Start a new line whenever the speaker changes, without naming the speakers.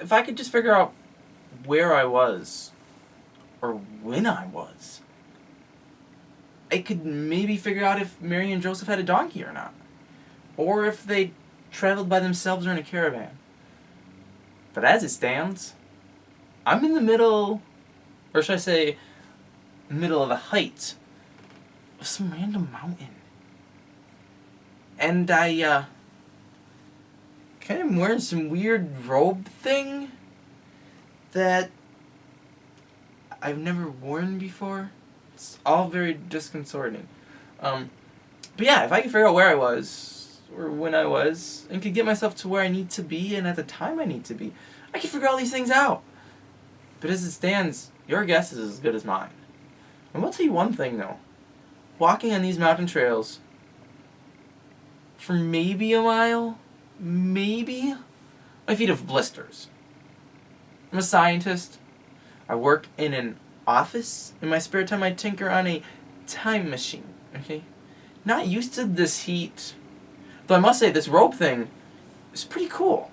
if I could just figure out where I was, or when I was, I could maybe figure out if Mary and Joseph had a donkey or not. Or if they traveled by themselves or in a caravan. But as it stands, I'm in the middle, or should I say, middle of a height of some random mountain. And I, uh, kind of wearing some weird robe thing that I've never worn before. It's all very disconcerting. Um, but yeah, if I could figure out where I was, or when I was, and could get myself to where I need to be, and at the time I need to be, I could figure all these things out. But as it stands, your guess is as good as mine. And I will tell you one thing though. Walking on these mountain trails for maybe a mile, maybe, my feet have blisters. I'm a scientist. I work in an office. In my spare time, I tinker on a time machine. Okay? Not used to this heat. Though I must say, this rope thing is pretty cool.